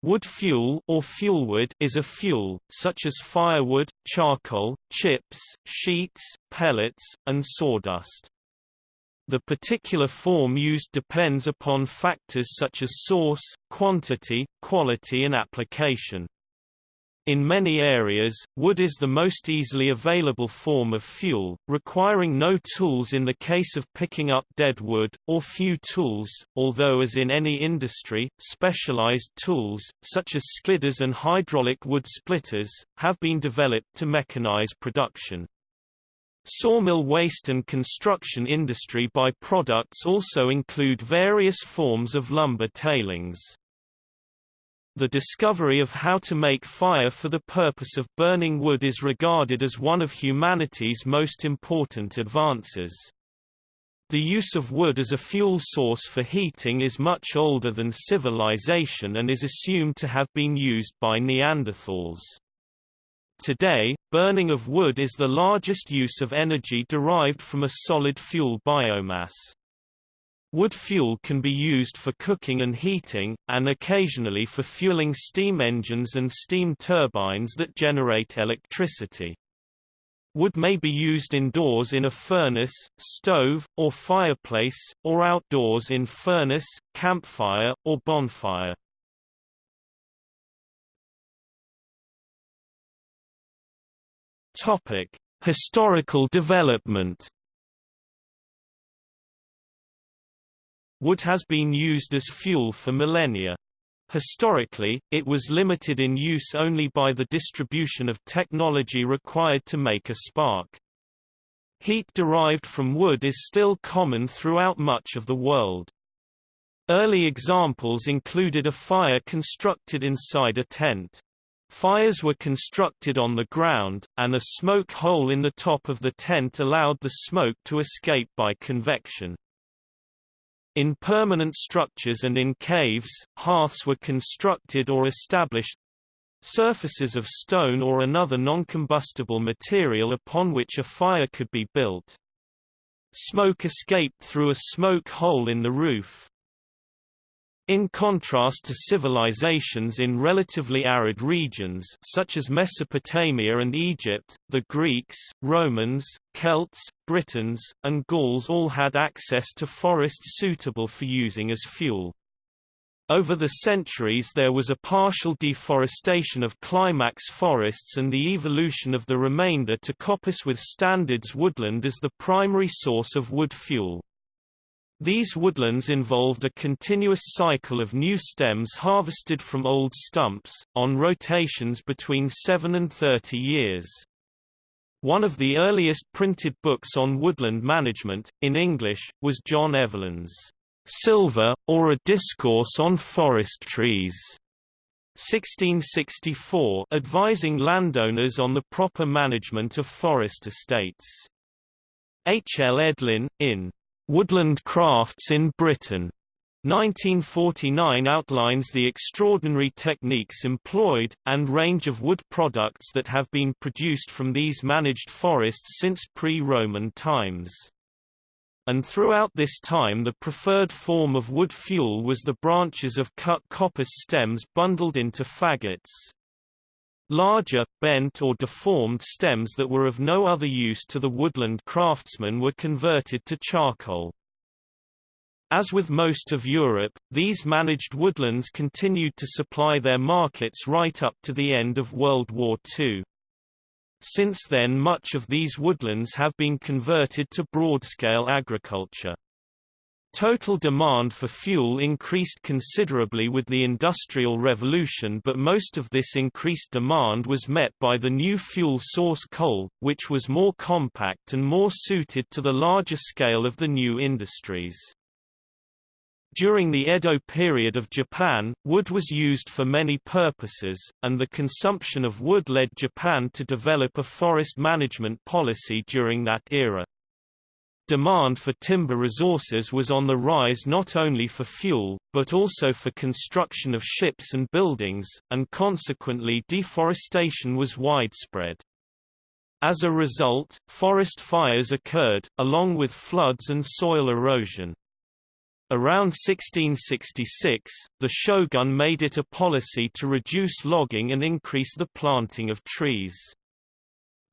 Wood fuel or fuelwood is a fuel, such as firewood, charcoal, chips, sheets, pellets, and sawdust. The particular form used depends upon factors such as source, quantity, quality and application. In many areas, wood is the most easily available form of fuel, requiring no tools in the case of picking up dead wood, or few tools, although as in any industry, specialized tools, such as skidders and hydraulic wood splitters, have been developed to mechanize production. Sawmill waste and construction industry by-products also include various forms of lumber tailings. The discovery of how to make fire for the purpose of burning wood is regarded as one of humanity's most important advances. The use of wood as a fuel source for heating is much older than civilization and is assumed to have been used by Neanderthals. Today, burning of wood is the largest use of energy derived from a solid fuel biomass. Wood fuel can be used for cooking and heating, and occasionally for fueling steam engines and steam turbines that generate electricity. Wood may be used indoors in a furnace, stove, or fireplace, or outdoors in furnace, campfire, or bonfire. Historical development Wood has been used as fuel for millennia. Historically, it was limited in use only by the distribution of technology required to make a spark. Heat derived from wood is still common throughout much of the world. Early examples included a fire constructed inside a tent. Fires were constructed on the ground, and a smoke hole in the top of the tent allowed the smoke to escape by convection. In permanent structures and in caves, hearths were constructed or established surfaces of stone or another non-combustible material upon which a fire could be built. Smoke escaped through a smoke hole in the roof. In contrast to civilizations in relatively arid regions such as Mesopotamia and Egypt, the Greeks, Romans, Celts, Britons, and Gauls all had access to forests suitable for using as fuel. Over the centuries there was a partial deforestation of climax forests and the evolution of the remainder to coppice with standards woodland as the primary source of wood fuel. These woodlands involved a continuous cycle of new stems harvested from old stumps, on rotations between 7 and 30 years. One of the earliest printed books on woodland management, in English, was John Evelyn's Sylva, or a Discourse on Forest Trees. 1664 advising landowners on the proper management of forest estates. H. L. Edlin, in Woodland Crafts in Britain 1949 outlines the extraordinary techniques employed, and range of wood products that have been produced from these managed forests since pre-Roman times. And throughout this time the preferred form of wood fuel was the branches of cut coppice stems bundled into faggots. Larger, bent or deformed stems that were of no other use to the woodland craftsman were converted to charcoal. As with most of Europe, these managed woodlands continued to supply their markets right up to the end of World War II. Since then much of these woodlands have been converted to broad-scale agriculture. Total demand for fuel increased considerably with the Industrial Revolution but most of this increased demand was met by the new fuel source coal, which was more compact and more suited to the larger scale of the new industries. During the Edo period of Japan, wood was used for many purposes, and the consumption of wood led Japan to develop a forest management policy during that era. Demand for timber resources was on the rise not only for fuel, but also for construction of ships and buildings, and consequently deforestation was widespread. As a result, forest fires occurred, along with floods and soil erosion. Around 1666, the shogun made it a policy to reduce logging and increase the planting of trees.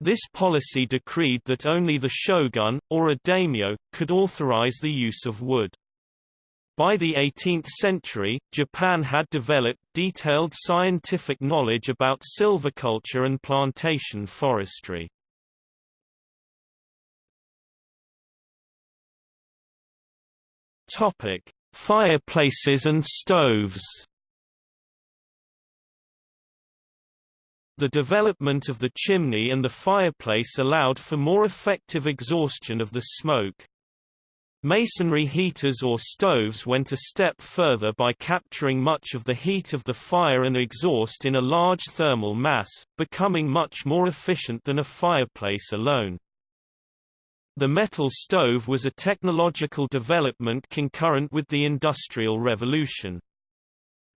This policy decreed that only the shogun, or a daimyo, could authorize the use of wood. By the 18th century, Japan had developed detailed scientific knowledge about silviculture and plantation forestry. Topic: Fireplaces and stoves. The development of the chimney and the fireplace allowed for more effective exhaustion of the smoke. Masonry heaters or stoves went a step further by capturing much of the heat of the fire and exhaust in a large thermal mass, becoming much more efficient than a fireplace alone. The metal stove was a technological development concurrent with the Industrial Revolution.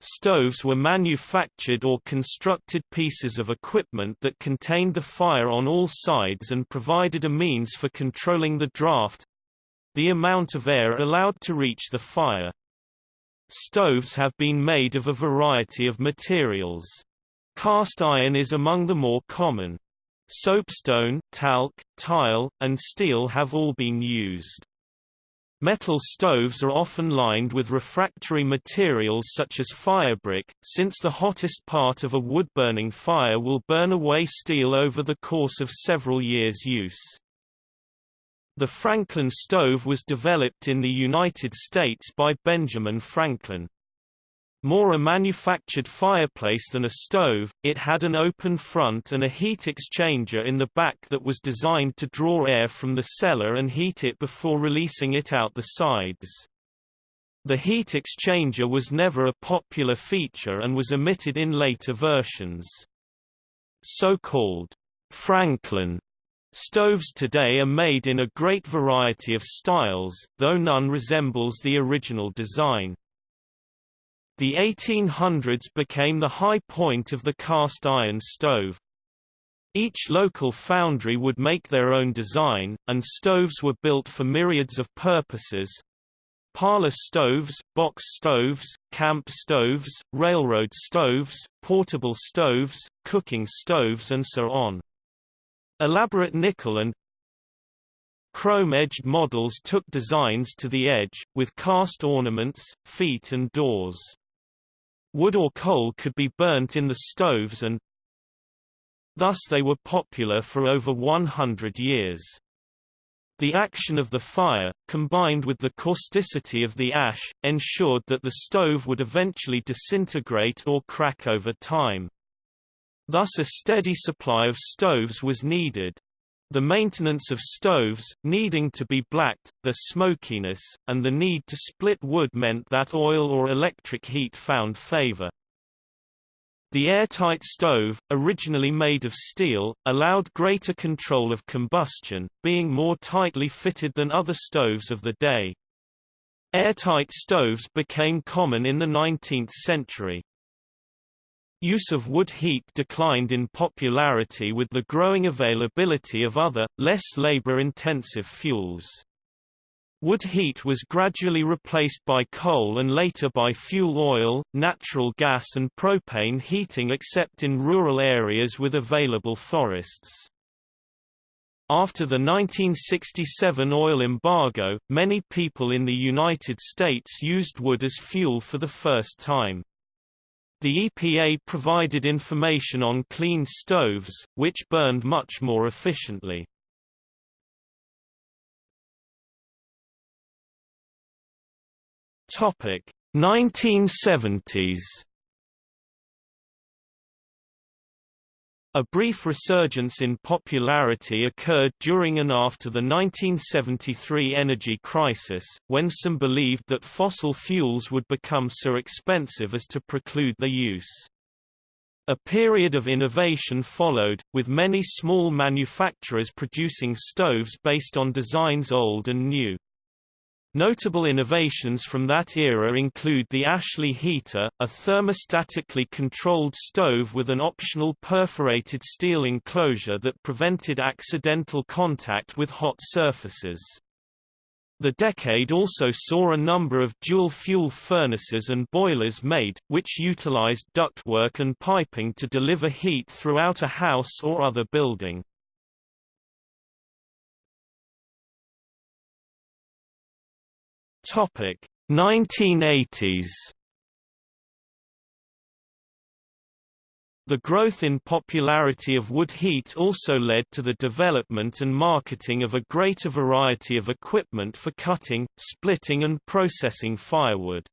Stoves were manufactured or constructed pieces of equipment that contained the fire on all sides and provided a means for controlling the draft—the amount of air allowed to reach the fire. Stoves have been made of a variety of materials. Cast iron is among the more common. Soapstone, talc, tile, and steel have all been used. Metal stoves are often lined with refractory materials such as firebrick, since the hottest part of a wood-burning fire will burn away steel over the course of several years' use. The Franklin stove was developed in the United States by Benjamin Franklin. More a manufactured fireplace than a stove, it had an open front and a heat exchanger in the back that was designed to draw air from the cellar and heat it before releasing it out the sides. The heat exchanger was never a popular feature and was omitted in later versions. So-called Franklin stoves today are made in a great variety of styles, though none resembles the original design. The 1800s became the high point of the cast iron stove. Each local foundry would make their own design, and stoves were built for myriads of purposes. Parlor stoves, box stoves, camp stoves, railroad stoves, portable stoves, cooking stoves and so on. Elaborate nickel and chrome-edged models took designs to the edge, with cast ornaments, feet and doors. Wood or coal could be burnt in the stoves and thus they were popular for over 100 years. The action of the fire, combined with the causticity of the ash, ensured that the stove would eventually disintegrate or crack over time. Thus a steady supply of stoves was needed. The maintenance of stoves, needing to be blacked, their smokiness, and the need to split wood meant that oil or electric heat found favor. The airtight stove, originally made of steel, allowed greater control of combustion, being more tightly fitted than other stoves of the day. Airtight stoves became common in the 19th century. Use of wood heat declined in popularity with the growing availability of other, less labor-intensive fuels. Wood heat was gradually replaced by coal and later by fuel oil, natural gas and propane heating except in rural areas with available forests. After the 1967 oil embargo, many people in the United States used wood as fuel for the first time. The EPA provided information on clean stoves, which burned much more efficiently. Topic 1970s A brief resurgence in popularity occurred during and after the 1973 energy crisis, when some believed that fossil fuels would become so expensive as to preclude their use. A period of innovation followed, with many small manufacturers producing stoves based on designs old and new. Notable innovations from that era include the Ashley heater, a thermostatically controlled stove with an optional perforated steel enclosure that prevented accidental contact with hot surfaces. The decade also saw a number of dual-fuel furnaces and boilers made, which utilized ductwork and piping to deliver heat throughout a house or other building. Topic 1980s The growth in popularity of wood heat also led to the development and marketing of a greater variety of equipment for cutting, splitting and processing firewood.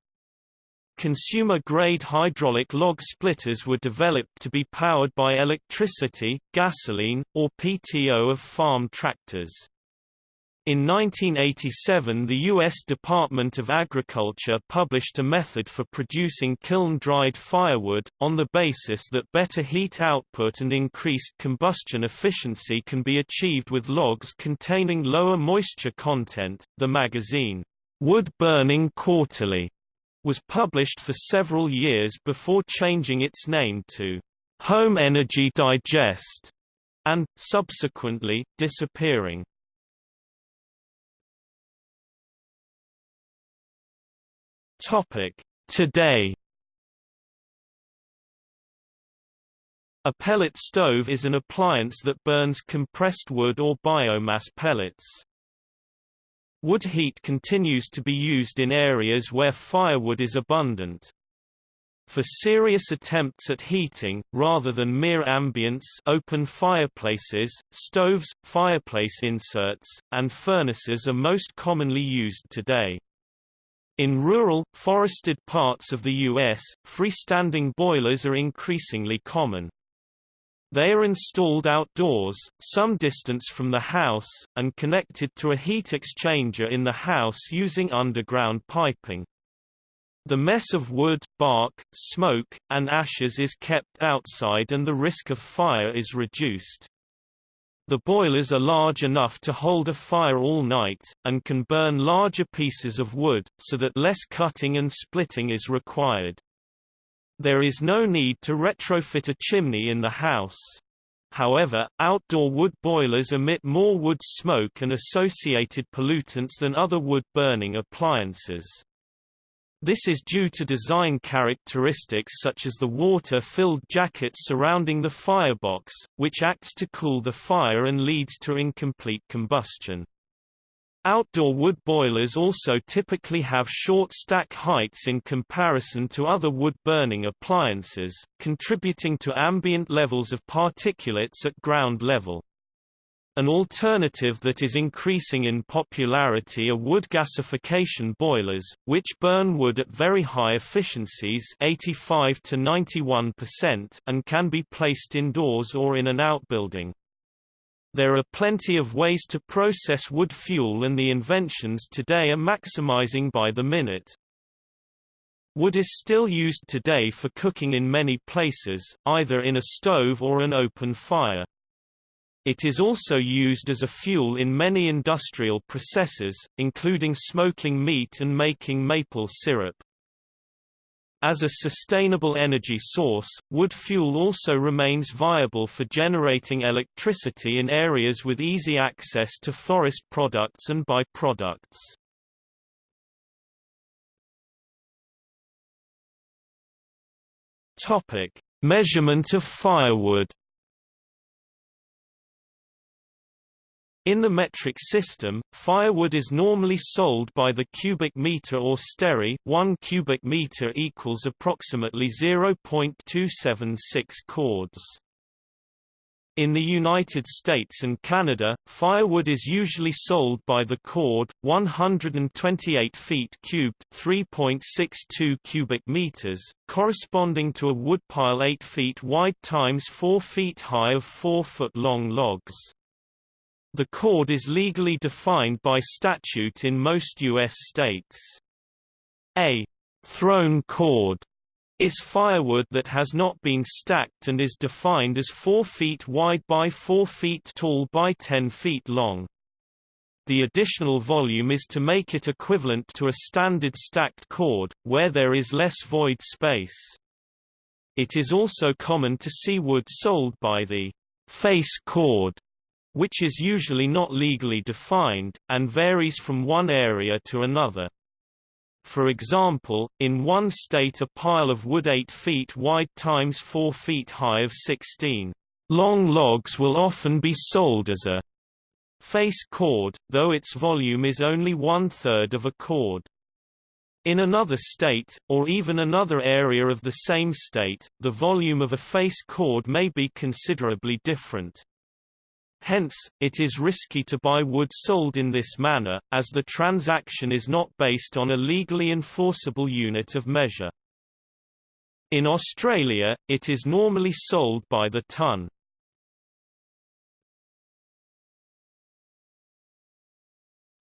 Consumer-grade hydraulic log splitters were developed to be powered by electricity, gasoline, or PTO of farm tractors. In 1987 the U.S. Department of Agriculture published a method for producing kiln-dried firewood, on the basis that better heat output and increased combustion efficiency can be achieved with logs containing lower moisture content. The magazine, Wood Burning Quarterly, was published for several years before changing its name to Home Energy Digest, and, subsequently, disappearing. Topic: Today. A pellet stove is an appliance that burns compressed wood or biomass pellets. Wood heat continues to be used in areas where firewood is abundant. For serious attempts at heating, rather than mere ambience open fireplaces, stoves, fireplace inserts, and furnaces are most commonly used today. In rural, forested parts of the U.S., freestanding boilers are increasingly common. They are installed outdoors, some distance from the house, and connected to a heat exchanger in the house using underground piping. The mess of wood, bark, smoke, and ashes is kept outside and the risk of fire is reduced. The boilers are large enough to hold a fire all night, and can burn larger pieces of wood, so that less cutting and splitting is required. There is no need to retrofit a chimney in the house. However, outdoor wood boilers emit more wood smoke and associated pollutants than other wood-burning appliances. This is due to design characteristics such as the water-filled jacket surrounding the firebox, which acts to cool the fire and leads to incomplete combustion. Outdoor wood boilers also typically have short stack heights in comparison to other wood-burning appliances, contributing to ambient levels of particulates at ground level. An alternative that is increasing in popularity are wood gasification boilers, which burn wood at very high efficiencies 85 to 91% and can be placed indoors or in an outbuilding. There are plenty of ways to process wood fuel and the inventions today are maximizing by the minute. Wood is still used today for cooking in many places, either in a stove or an open fire. It is also used as a fuel in many industrial processes, including smoking meat and making maple syrup. As a sustainable energy source, wood fuel also remains viable for generating electricity in areas with easy access to forest products and byproducts. Measurement of firewood In the metric system, firewood is normally sold by the cubic meter or stere 1 cubic meter equals approximately 0.276 cords. In the United States and Canada, firewood is usually sold by the cord, 128 feet cubed 3.62 cubic meters, corresponding to a woodpile 8 feet wide times 4 feet high of 4-foot-long logs. The cord is legally defined by statute in most U.S. states. A thrown cord is firewood that has not been stacked and is defined as 4 feet wide by 4 feet tall by 10 feet long. The additional volume is to make it equivalent to a standard stacked cord, where there is less void space. It is also common to see wood sold by the face cord which is usually not legally defined, and varies from one area to another. For example, in one state a pile of wood 8 feet wide times 4 feet high of 16 long logs will often be sold as a face cord, though its volume is only one-third of a cord. In another state, or even another area of the same state, the volume of a face cord may be considerably different. Hence, it is risky to buy wood sold in this manner, as the transaction is not based on a legally enforceable unit of measure. In Australia, it is normally sold by the ton.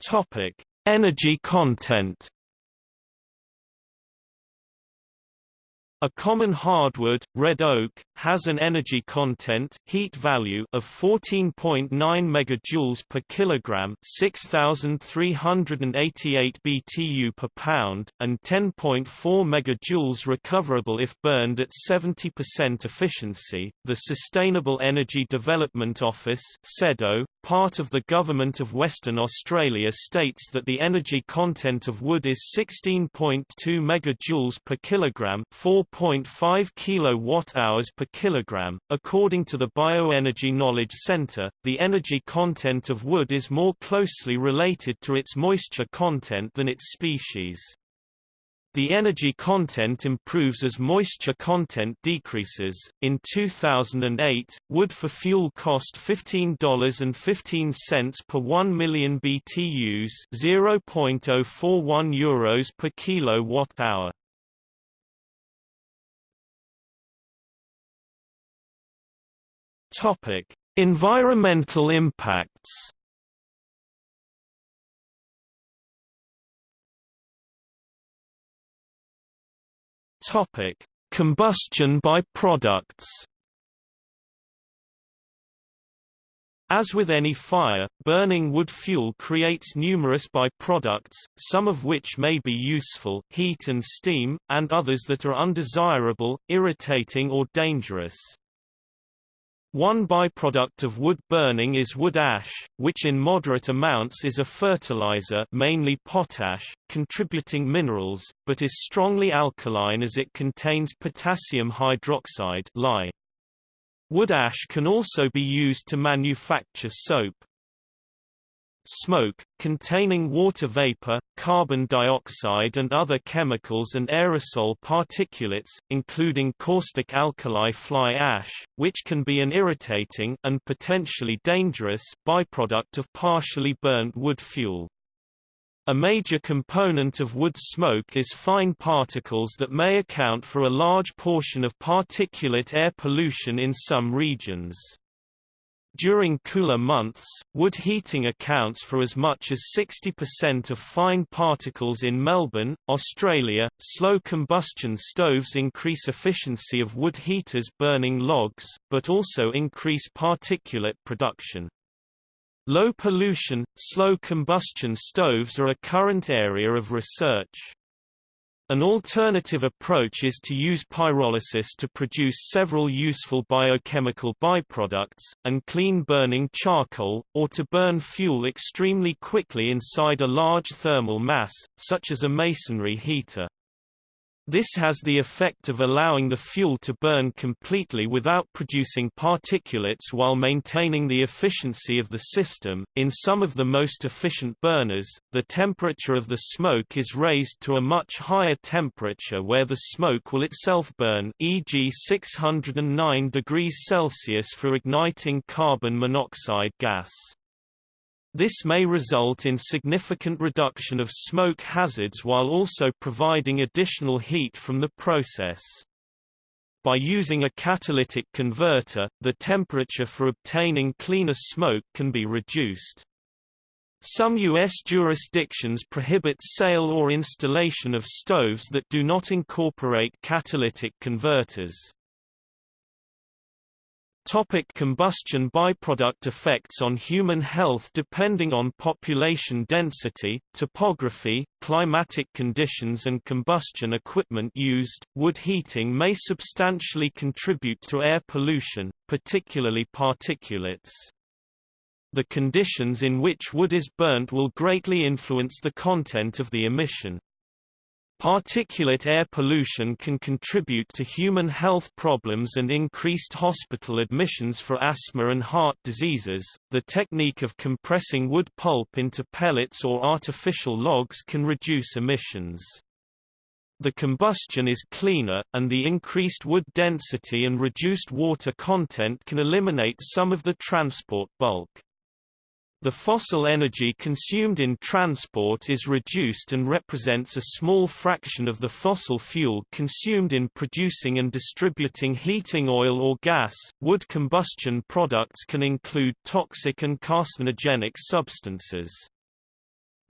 Topic: Energy content. A common hardwood, red oak, has an energy content heat value of 14.9 megajoules per kilogram, 6388 BTU per pound, and 10.4 megajoules recoverable if burned at 70% efficiency. The Sustainable Energy Development Office (SEDO), part of the Government of Western Australia states that the energy content of wood is 16.2 megajoules per kilogram, 4 0.5 kilowatt-hours per kilogram. According to the Bioenergy Knowledge Center, the energy content of wood is more closely related to its moisture content than its species. The energy content improves as moisture content decreases. In 2008, wood for fuel cost $15.15 per 1 million BTUs, 0.041 euros per kilowatt hour. Topic: Environmental impacts. Topic: Combustion by products. As with any fire, burning wood fuel creates numerous byproducts, some of which may be useful heat and steam, and others that are undesirable, irritating or dangerous. One byproduct of wood burning is wood ash, which in moderate amounts is a fertilizer mainly potash, contributing minerals, but is strongly alkaline as it contains potassium hydroxide. Wood ash can also be used to manufacture soap. Smoke, containing water vapor, carbon dioxide and other chemicals and aerosol particulates, including caustic alkali fly ash, which can be an irritating and potentially dangerous byproduct of partially burnt wood fuel. A major component of wood smoke is fine particles that may account for a large portion of particulate air pollution in some regions. During cooler months, wood heating accounts for as much as 60% of fine particles in Melbourne, Australia. Slow combustion stoves increase efficiency of wood heaters burning logs, but also increase particulate production. Low pollution, slow combustion stoves are a current area of research. An alternative approach is to use pyrolysis to produce several useful biochemical byproducts, and clean burning charcoal, or to burn fuel extremely quickly inside a large thermal mass, such as a masonry heater. This has the effect of allowing the fuel to burn completely without producing particulates while maintaining the efficiency of the system. In some of the most efficient burners, the temperature of the smoke is raised to a much higher temperature where the smoke will itself burn, e.g. 609 degrees Celsius for igniting carbon monoxide gas. This may result in significant reduction of smoke hazards while also providing additional heat from the process. By using a catalytic converter, the temperature for obtaining cleaner smoke can be reduced. Some U.S. jurisdictions prohibit sale or installation of stoves that do not incorporate catalytic converters. Topic combustion byproduct effects on human health Depending on population density, topography, climatic conditions and combustion equipment used, wood heating may substantially contribute to air pollution, particularly particulates. The conditions in which wood is burnt will greatly influence the content of the emission. Particulate air pollution can contribute to human health problems and increased hospital admissions for asthma and heart diseases. The technique of compressing wood pulp into pellets or artificial logs can reduce emissions. The combustion is cleaner, and the increased wood density and reduced water content can eliminate some of the transport bulk. The fossil energy consumed in transport is reduced and represents a small fraction of the fossil fuel consumed in producing and distributing heating oil or gas. Wood combustion products can include toxic and carcinogenic substances.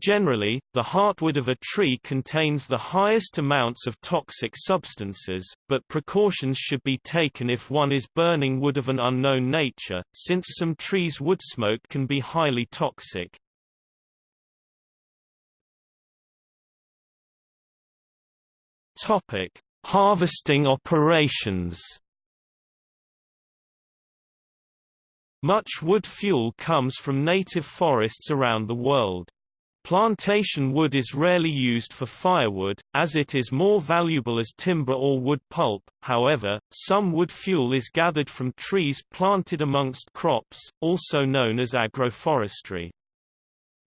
Generally, the heartwood of a tree contains the highest amounts of toxic substances, but precautions should be taken if one is burning wood of an unknown nature, since some trees' wood smoke can be highly toxic. Topic: Harvesting operations. Much wood fuel comes from native forests around the world. Plantation wood is rarely used for firewood, as it is more valuable as timber or wood pulp, however, some wood fuel is gathered from trees planted amongst crops, also known as agroforestry.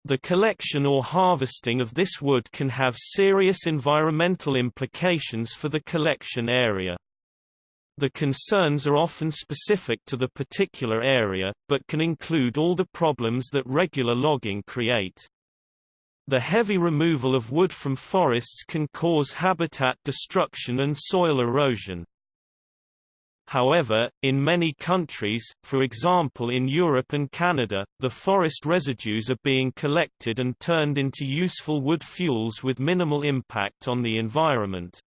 The collection or harvesting of this wood can have serious environmental implications for the collection area. The concerns are often specific to the particular area, but can include all the problems that regular logging create. The heavy removal of wood from forests can cause habitat destruction and soil erosion. However, in many countries, for example in Europe and Canada, the forest residues are being collected and turned into useful wood fuels with minimal impact on the environment.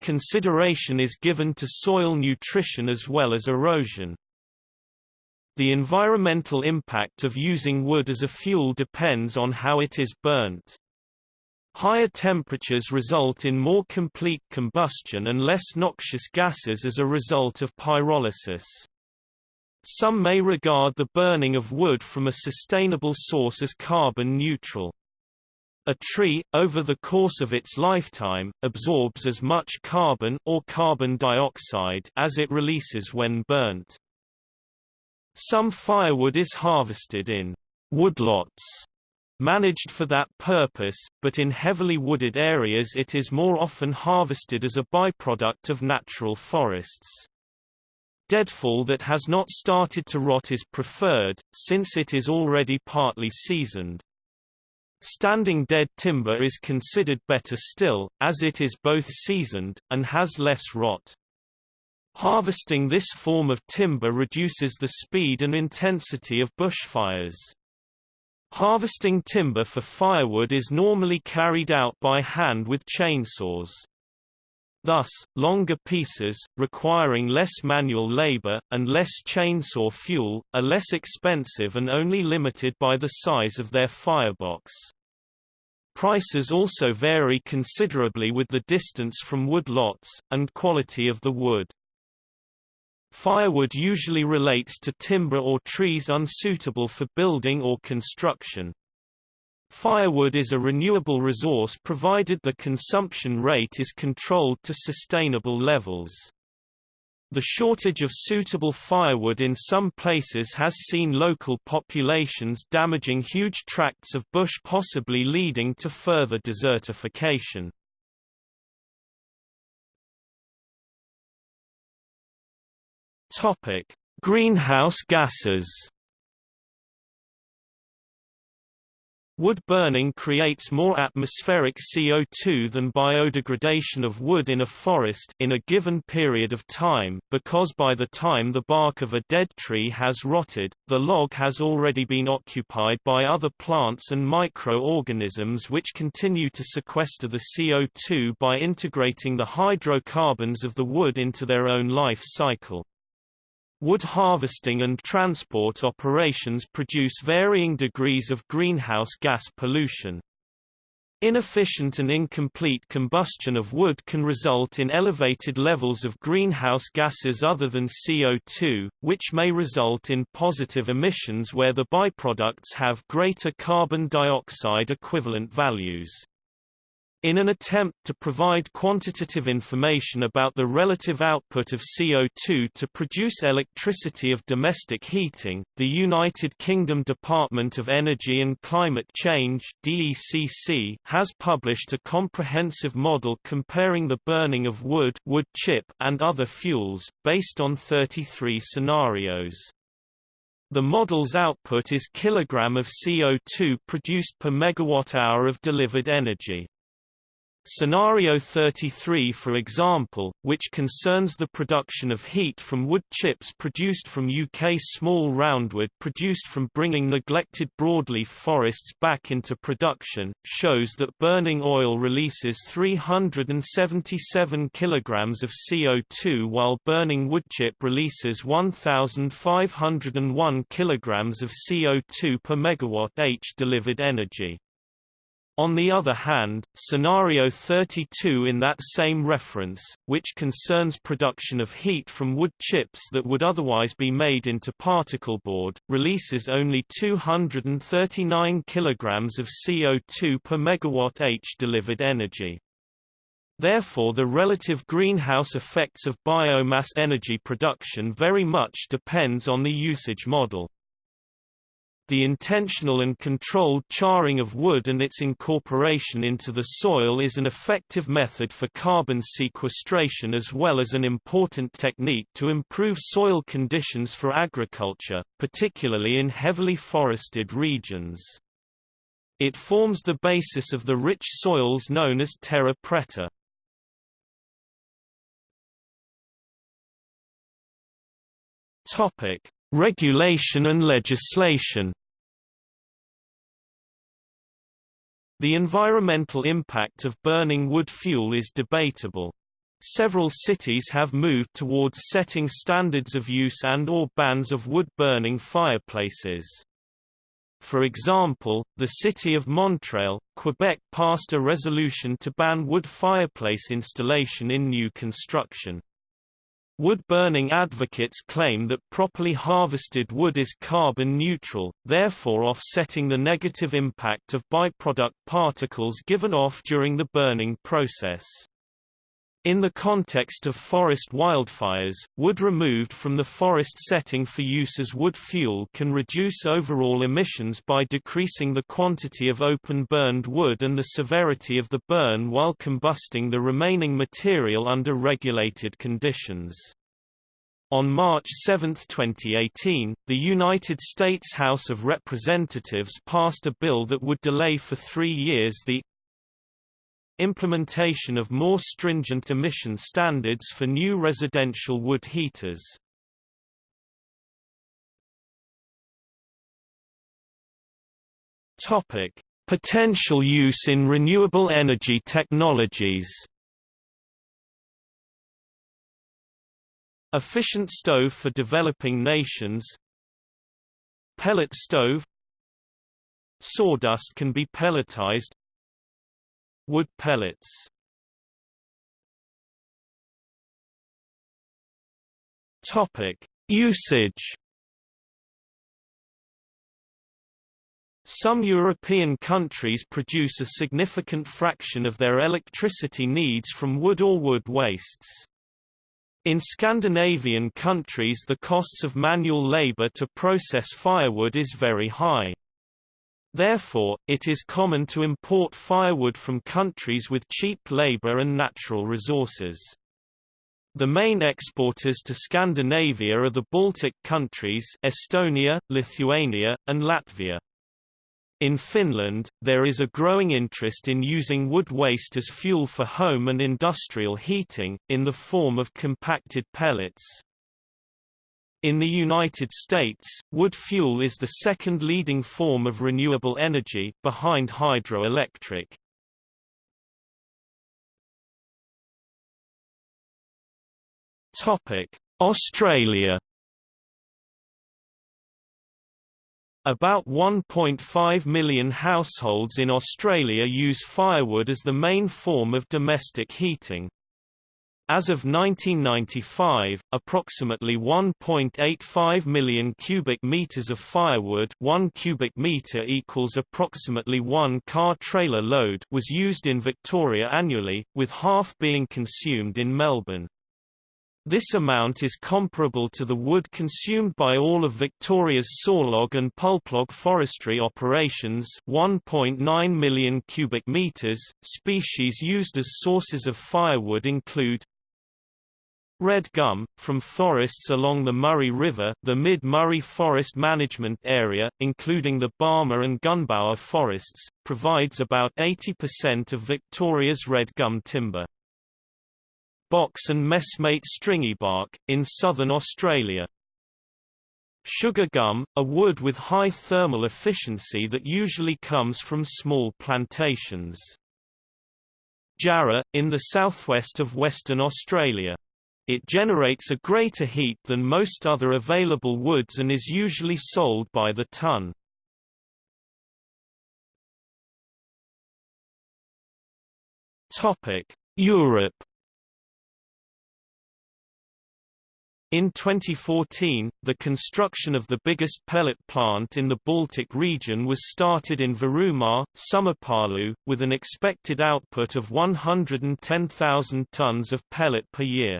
Consideration is given to soil nutrition as well as erosion. The environmental impact of using wood as a fuel depends on how it is burnt. Higher temperatures result in more complete combustion and less noxious gases as a result of pyrolysis. Some may regard the burning of wood from a sustainable source as carbon neutral. A tree, over the course of its lifetime, absorbs as much carbon or carbon dioxide as it releases when burnt. Some firewood is harvested in woodlots managed for that purpose, but in heavily wooded areas it is more often harvested as a byproduct of natural forests. Deadfall that has not started to rot is preferred, since it is already partly seasoned. Standing dead timber is considered better still, as it is both seasoned, and has less rot. Harvesting this form of timber reduces the speed and intensity of bushfires. Harvesting timber for firewood is normally carried out by hand with chainsaws. Thus, longer pieces, requiring less manual labor, and less chainsaw fuel, are less expensive and only limited by the size of their firebox. Prices also vary considerably with the distance from wood lots, and quality of the wood. Firewood usually relates to timber or trees unsuitable for building or construction. Firewood is a renewable resource provided the consumption rate is controlled to sustainable levels. The shortage of suitable firewood in some places has seen local populations damaging huge tracts of bush possibly leading to further desertification. Topic: Greenhouse gases. Wood burning creates more atmospheric CO2 than biodegradation of wood in a forest in a given period of time, because by the time the bark of a dead tree has rotted, the log has already been occupied by other plants and microorganisms which continue to sequester the CO2 by integrating the hydrocarbons of the wood into their own life cycle. Wood harvesting and transport operations produce varying degrees of greenhouse gas pollution. Inefficient and incomplete combustion of wood can result in elevated levels of greenhouse gases other than CO2, which may result in positive emissions where the byproducts have greater carbon dioxide equivalent values. In an attempt to provide quantitative information about the relative output of CO2 to produce electricity of domestic heating, the United Kingdom Department of Energy and Climate Change DECC has published a comprehensive model comparing the burning of wood, wood chip and other fuels, based on 33 scenarios. The model's output is kilogram of CO2 produced per megawatt-hour of delivered energy. Scenario 33 for example, which concerns the production of heat from wood chips produced from UK small roundwood produced from bringing neglected broadleaf forests back into production, shows that burning oil releases 377 kg of CO2 while burning woodchip releases 1,501 kg of CO2 per megawatt-h delivered energy. On the other hand, scenario 32 in that same reference, which concerns production of heat from wood chips that would otherwise be made into particleboard, releases only 239 kg of CO2 per megawatt-h delivered energy. Therefore the relative greenhouse effects of biomass energy production very much depends on the usage model. The intentional and controlled charring of wood and its incorporation into the soil is an effective method for carbon sequestration as well as an important technique to improve soil conditions for agriculture, particularly in heavily forested regions. It forms the basis of the rich soils known as terra preta. Topic: Regulation and legislation The environmental impact of burning wood fuel is debatable. Several cities have moved towards setting standards of use and or bans of wood-burning fireplaces. For example, the city of Montreal, Quebec passed a resolution to ban wood fireplace installation in new construction. Wood-burning advocates claim that properly harvested wood is carbon neutral, therefore offsetting the negative impact of byproduct particles given off during the burning process. In the context of forest wildfires, wood removed from the forest setting for use as wood fuel can reduce overall emissions by decreasing the quantity of open burned wood and the severity of the burn while combusting the remaining material under regulated conditions. On March 7, 2018, the United States House of Representatives passed a bill that would delay for three years the Implementation of more stringent emission standards for new residential wood heaters. Topic: Potential use in renewable energy technologies. Efficient stove for developing nations Pellet stove Sawdust can be pelletized Wood pellets Topic: Usage. Some European countries produce a significant fraction of their electricity needs from wood or wood wastes. In Scandinavian countries the costs of manual labor to process firewood is very high. Therefore, it is common to import firewood from countries with cheap labor and natural resources. The main exporters to Scandinavia are the Baltic countries Estonia, Lithuania, and Latvia. In Finland, there is a growing interest in using wood waste as fuel for home and industrial heating, in the form of compacted pellets. In the United States, wood fuel is the second leading form of renewable energy, behind hydroelectric. Australia About 1.5 million households in Australia use firewood as the main form of domestic heating. As of 1995, approximately 1.85 million cubic meters of firewood 1 cubic meter equals approximately one car trailer load was used in Victoria annually, with half being consumed in Melbourne. This amount is comparable to the wood consumed by all of Victoria's sawlog and pulplog forestry operations 1.9 million cubic meters. Species used as sources of firewood include Red gum, from forests along the Murray River the Mid-Murray Forest Management Area, including the Barmah and Gunbower forests, provides about 80% of Victoria's red gum timber box and messmate stringybark, in southern Australia. Sugar gum, a wood with high thermal efficiency that usually comes from small plantations. Jarrah, in the southwest of Western Australia. It generates a greater heat than most other available woods and is usually sold by the ton. Europe In 2014, the construction of the biggest pellet plant in the Baltic region was started in Võrumaa, Sõmerpalu, with an expected output of 110,000 tons of pellet per year.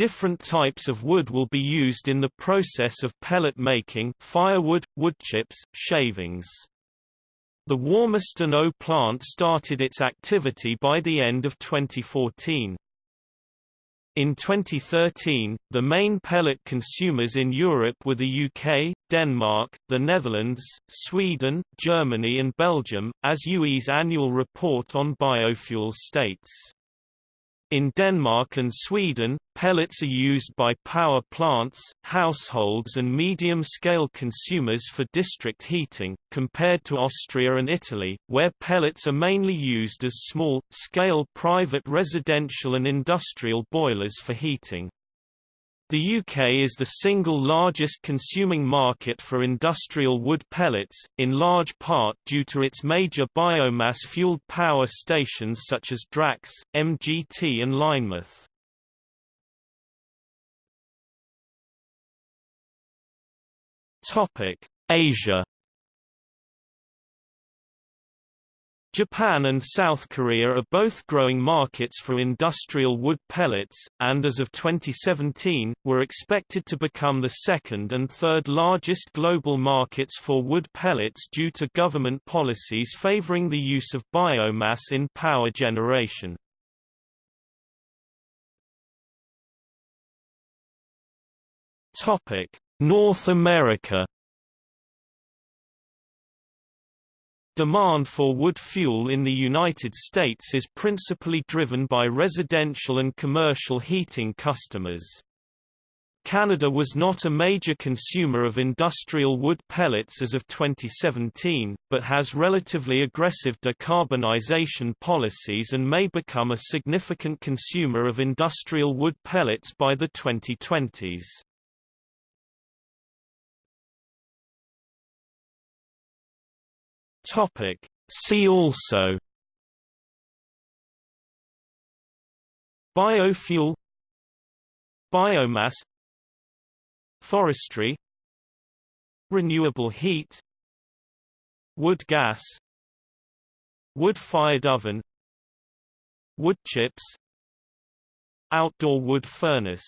Different types of wood will be used in the process of pellet making firewood, woodchips, shavings. The Warmeston OÜ plant started its activity by the end of 2014. In 2013, the main pellet consumers in Europe were the UK, Denmark, the Netherlands, Sweden, Germany and Belgium, as UE's annual report on biofuels states. In Denmark and Sweden, pellets are used by power plants, households and medium-scale consumers for district heating, compared to Austria and Italy, where pellets are mainly used as small-scale private residential and industrial boilers for heating. The UK is the single largest consuming market for industrial wood pellets, in large part due to its major biomass-fueled power stations such as Drax, MGT and Lynemouth. Asia Japan and South Korea are both growing markets for industrial wood pellets, and as of 2017, were expected to become the second and third largest global markets for wood pellets due to government policies favoring the use of biomass in power generation. North America Demand for wood fuel in the United States is principally driven by residential and commercial heating customers. Canada was not a major consumer of industrial wood pellets as of 2017, but has relatively aggressive decarbonization policies and may become a significant consumer of industrial wood pellets by the 2020s. Topic. See also Biofuel Biomass Forestry Renewable heat Wood gas Wood-fired oven Wood chips Outdoor wood furnace